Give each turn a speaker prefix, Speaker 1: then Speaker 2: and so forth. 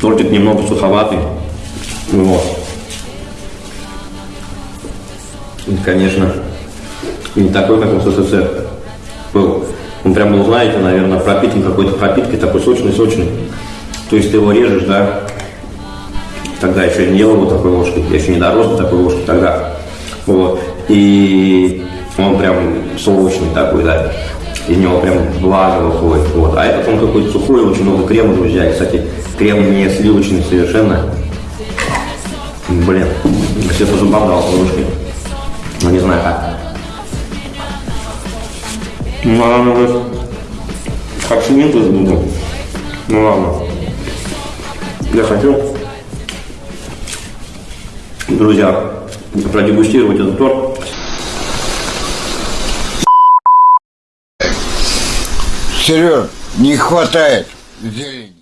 Speaker 1: Тортик немного суховатый. Вот. И, конечно, не такой, как в СССР был. Он прям был, знаете, наверное, пропитан какой-то пропиткой, такой сочный-сочный. То есть ты его режешь, да, тогда еще не ел его такой ложкой, я еще не дорос до такой ложки тогда. Вот. И он прям сочный такой, да. Из него прям влага выходит. Вот. А этот он какой-то сухой, очень много крема, друзья. И, кстати, крем не сливочный совершенно. Блин, все по зубам дал ложкой. Ну не знаю как. Ну ладно, вот. Как свининку буду. Ну ладно. Я хочу, друзья, продегустировать этот торт.
Speaker 2: Сереж, не хватает зелени.